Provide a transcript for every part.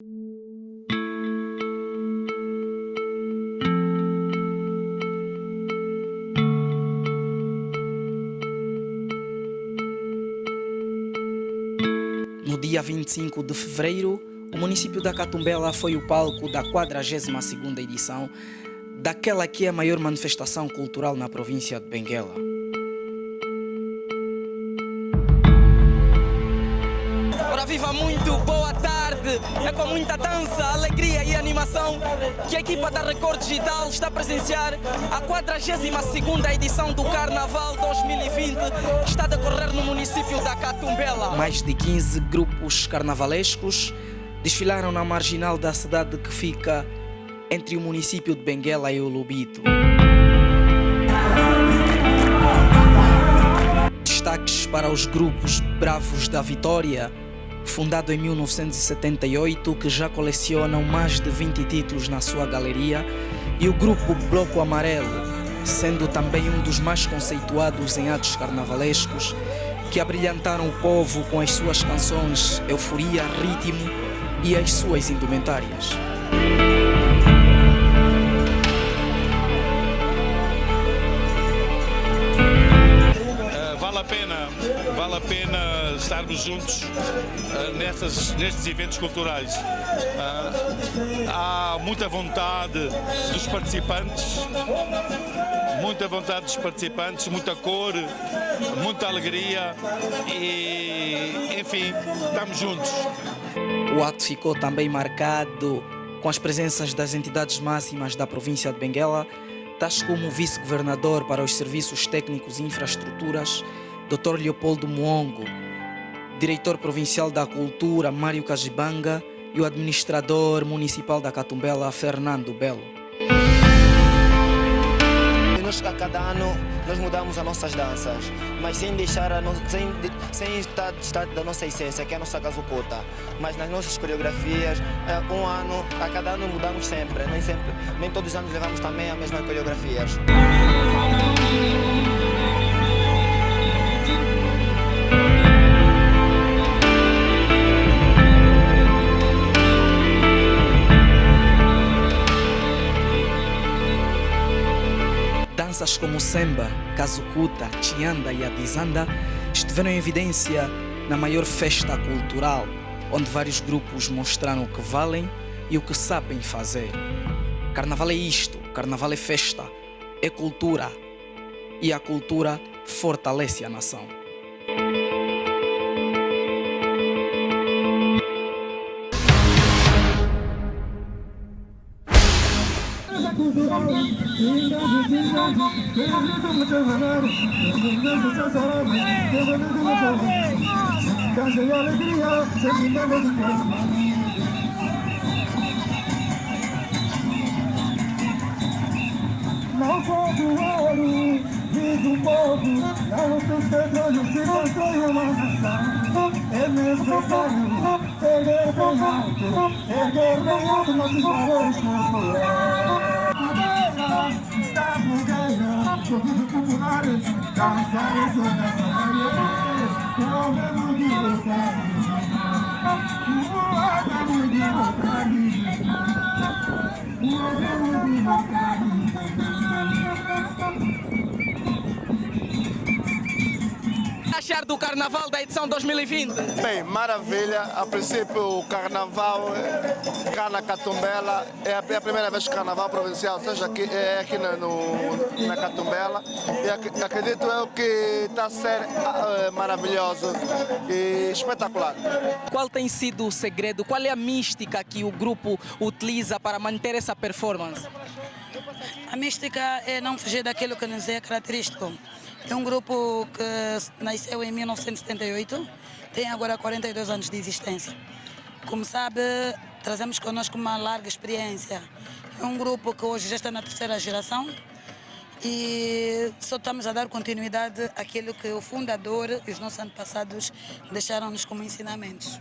No dia 25 de fevereiro, o município da Catumbela foi o palco da 42ª edição daquela que é a maior manifestação cultural na província de Benguela. É com muita dança, alegria e animação que a equipa da Record Digital está a presenciar a 42ª edição do Carnaval 2020 que está a decorrer no município da Catumbela. Mais de 15 grupos carnavalescos desfilaram na marginal da cidade que fica entre o município de Benguela e o Lubito. Destaques para os grupos Bravos da Vitória, fundado em 1978, que já colecionam mais de 20 títulos na sua galeria, e o grupo Bloco Amarelo, sendo também um dos mais conceituados em atos carnavalescos, que abrilhantaram o povo com as suas canções Euforia, Ritmo e as suas indumentárias. Pena, vale a pena estarmos juntos uh, nessas, nestes eventos culturais. Uh, há muita vontade dos participantes, muita vontade dos participantes, muita cor, muita alegria e, enfim, estamos juntos. O ato ficou também marcado com as presenças das entidades máximas da província de Benguela, tais como o vice-governador para os serviços técnicos e infraestruturas, Dr. Leopoldo Muongo, diretor provincial da cultura, Mário Cajibanga, e o administrador municipal da Catumbela, Fernando Belo. Nós, a cada ano nós mudamos as nossas danças, mas sem deixar a no... sem, sem estar distante da nossa essência, que é a nossa casucota. Mas nas nossas coreografias, um ano, a cada ano mudamos sempre, nem sempre, nem todos os anos levamos também as mesmas coreografias. Danças como Semba, Kazukuta, Chianda e Adizanda estiveram em evidência na maior festa cultural, onde vários grupos mostraram o que valem e o que sabem fazer. Carnaval é isto, carnaval é festa, é cultura e a cultura fortalece a nação. Não sou do ouro, vivo do povo Não tem petróleo se constrói uma nação É necessário erguer bem alto Erguer bem alto nossos valores culturais bugueira, sorriso popular Dançar e sonhar O mesmo de vontade O mesmo de vontade O mesmo de vontade achar do Carnaval da edição 2020? Bem, maravilha. A princípio, o Carnaval cá na Catumbela é a, é a primeira vez que o Carnaval provincial seja aqui, é aqui no, no, na Catumbela e ac, acredito eu que está a ser uh, maravilhoso e espetacular. Qual tem sido o segredo? Qual é a mística que o grupo utiliza para manter essa performance? A mística é não fugir daquilo que nos é característico. É um grupo que nasceu em 1978, tem agora 42 anos de existência. Como sabe, trazemos connosco uma larga experiência. É um grupo que hoje já está na terceira geração e só estamos a dar continuidade àquilo que o fundador e os nossos antepassados deixaram-nos como ensinamentos.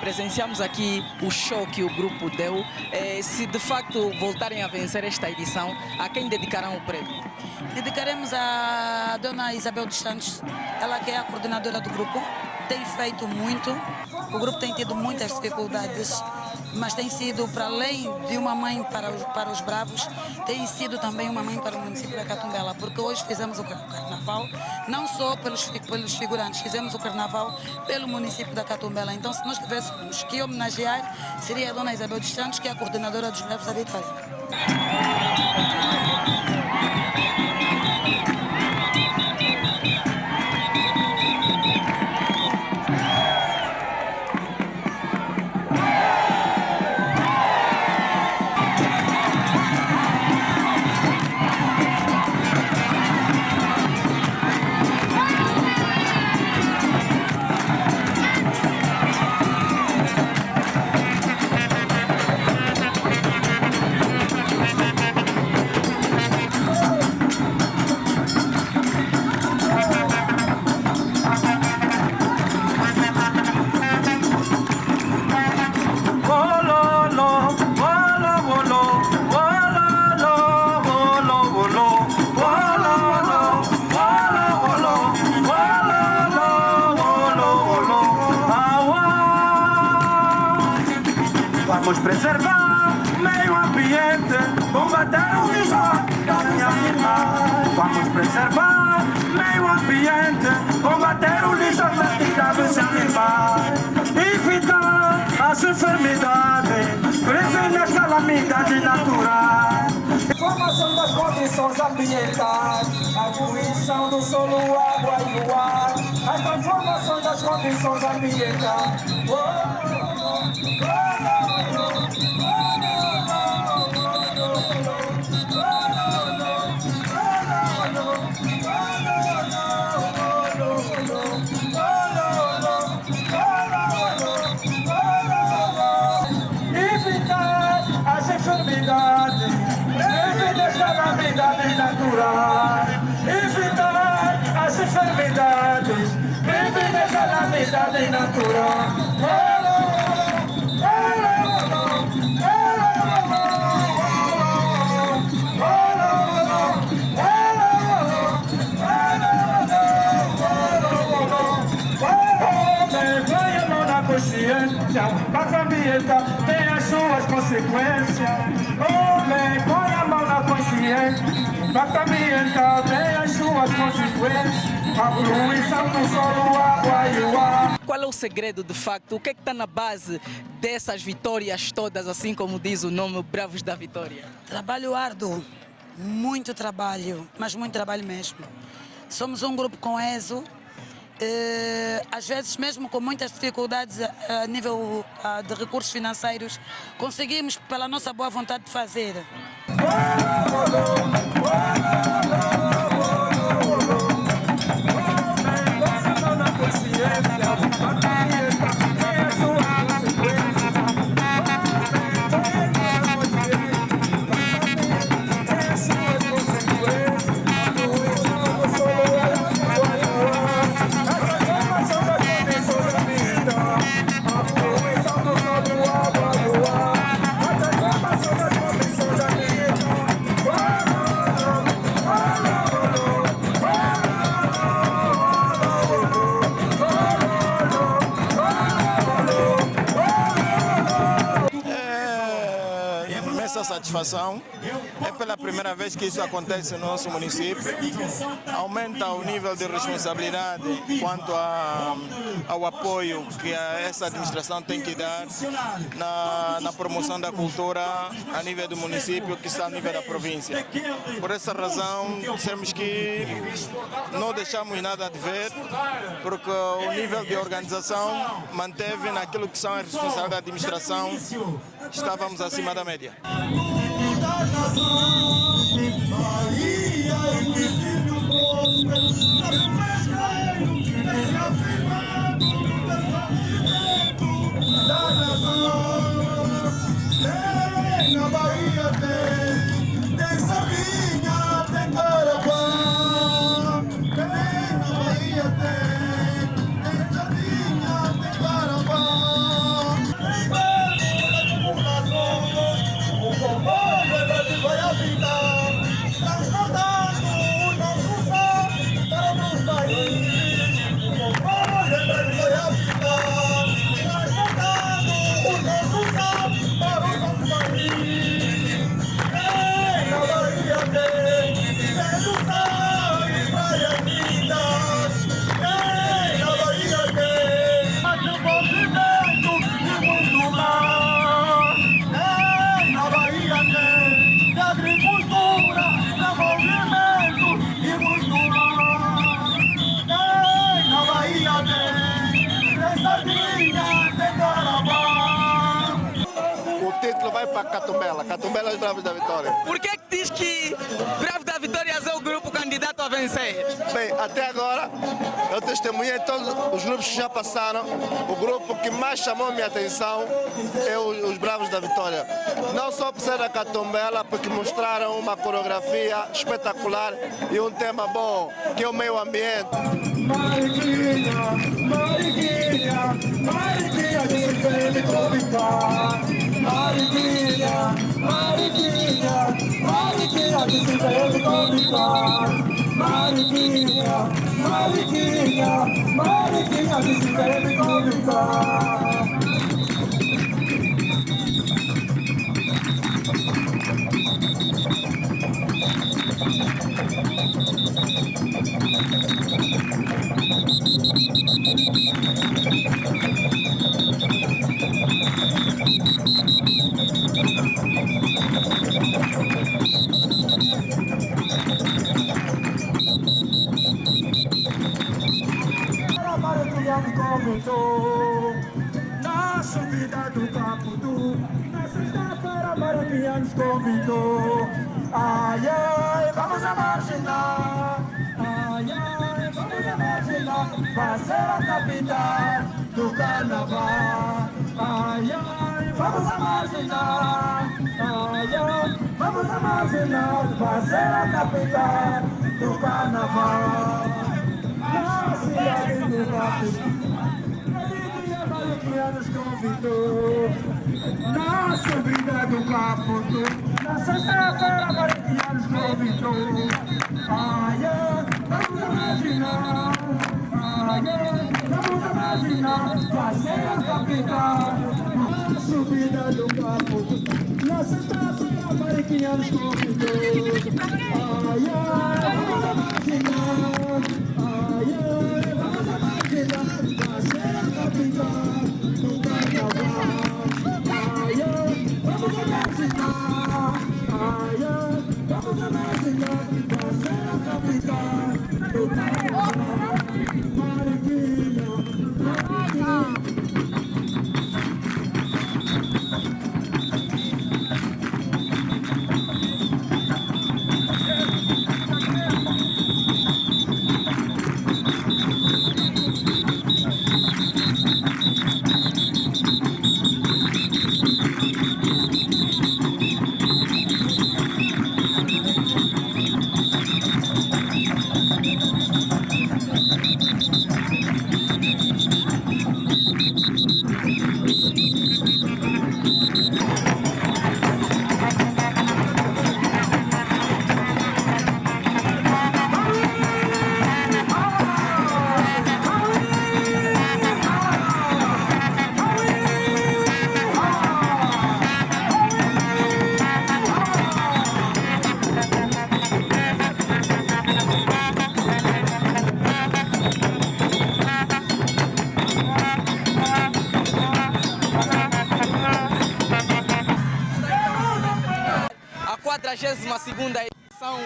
Presenciamos aqui o show que o grupo deu. Eh, se de facto voltarem a vencer esta edição, a quem dedicarão o prêmio? Dedicaremos a dona Isabel dos Santos, ela que é a coordenadora do grupo, tem feito muito. O grupo tem tido muitas dificuldades, mas tem sido, para além de uma mãe para os, para os bravos, tem sido também uma mãe para o município da Catumbela, porque hoje fizemos o carnaval, não só pelos, pelos figurantes, fizemos o carnaval pelo município da Catumbela. Então, se nós tivéssemos que homenagear, seria a dona Isabel dos Santos, que é a coordenadora dos bravos da Vitória. Vamos preservar o meio ambiente, combater o minha irmã. Vamos preservar o meio ambiente, combater o dos animais. Evitar as enfermidades, prevenir as calamidades naturais. Formação das condições ambientais, a poluição do solo, água e o ar, as transformações das condições ambientais. Oh, Qual é o segredo de facto? O que é que está na base dessas vitórias todas, assim como diz o nome Bravos da Vitória? Trabalho árduo, muito trabalho, mas muito trabalho mesmo. Somos um grupo com ESO, eh, às vezes mesmo com muitas dificuldades a, a nível ah, de recursos financeiros, conseguimos pela nossa boa vontade de fazer. Satisfação. É pela primeira vez que isso acontece no nosso município. Aumenta o nível de responsabilidade quanto a, ao apoio que essa administração tem que dar na, na promoção da cultura a nível do município, que está a nível da província. Por essa razão, dissemos que não deixamos nada de ver, porque o nível de organização manteve naquilo que são as responsabilidades da administração, estávamos acima da média. Na É os Bravos da Vitória. Por que, que diz que Bravo da Vitória é o grupo candidato a vencer? Bem, até agora eu testemunhei todos os grupos que já passaram. O grupo que mais chamou minha atenção é os, os Bravos da Vitória. Não só por ser da Catumbela, porque mostraram uma coreografia espetacular e um tema bom, que é o meio ambiente. Mariquinha, Mariquinha, Mariquinha de vende convidar. Vende convidar. Mariquinha, Mariquinha, Mariquinha de se vende convidar. Mariquinha nos convidou. Ai, ai, vamos a marginar. Ai, ai, vamos. Vai ser a capital do carnaval. Ai, ai, vamos a marginar. Ai, ai, vamos. Vai ser a capital do carnaval. Na cidade do. Mariquinha nos convidou. Na subida do Caputu Na sexta-feira Mariquinha nos convidou. Ai, ai, vamos imaginar. Ai, ai, vamos imaginar Vai ser a capital Na subida do Caputu Na sexta-feira Mariquinha nos convidou. Ai, ai, imaginar. 42ª edição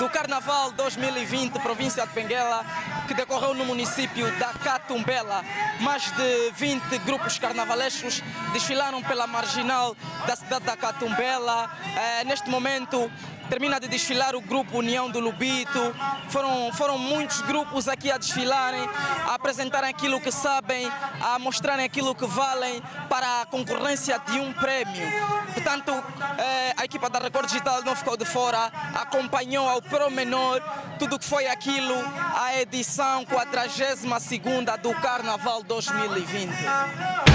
do Carnaval 2020, província de Benguela, que decorreu no município da Catumbela. Mais de 20 grupos carnavalescos desfilaram pela marginal da cidade da Catumbela. Eh, neste momento, termina de desfilar o grupo União do Lubito. Foram, foram muitos grupos aqui a desfilarem, a apresentarem aquilo que sabem, a mostrarem aquilo que valem para a concorrência de um prémio. Portanto, eh, a equipa da Record Digital não ficou de fora, acompanhou ao promenor tudo o que foi aquilo, a edição 42ª do Carnaval 2020.